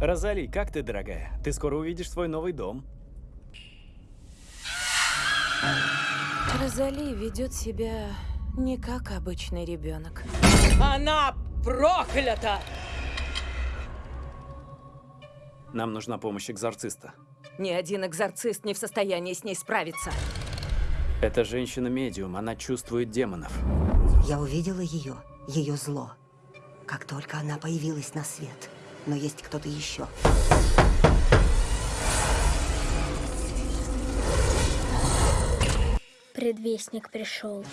Розали, как ты, дорогая? Ты скоро увидишь свой новый дом. Розали ведет себя не как обычный ребенок. Она проклята! Нам нужна помощь экзорциста. Ни один экзорцист не в состоянии с ней справиться. Эта женщина-медиум, она чувствует демонов. Я увидела ее, ее зло, как только она появилась на свет. Но есть кто-то еще. Предвестник пришел.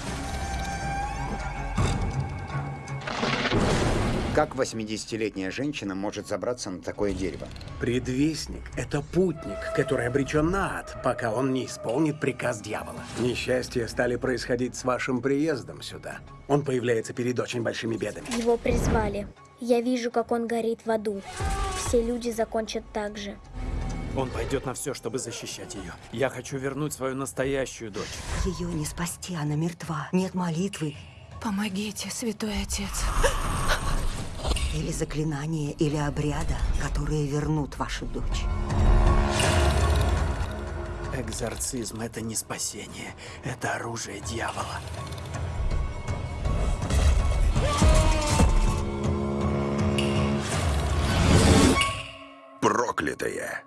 Как 80-летняя женщина может забраться на такое дерево? Предвестник — это путник, который обречен на ад, пока он не исполнит приказ дьявола. Несчастья стали происходить с вашим приездом сюда. Он появляется перед очень большими бедами. Его призвали. Я вижу, как он горит в аду. Все люди закончат так же. Он пойдет на все, чтобы защищать ее. Я хочу вернуть свою настоящую дочь. Ее не спасти, она мертва. Нет молитвы, Помогите, святой отец. Или заклинания, или обряда, которые вернут вашу дочь. Экзорцизм — это не спасение. Это оружие дьявола. Проклятая.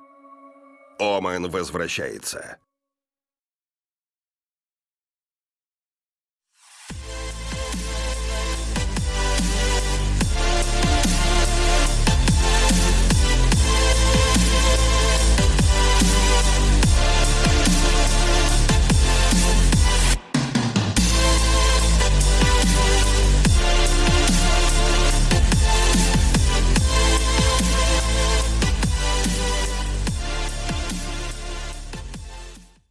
Омен возвращается.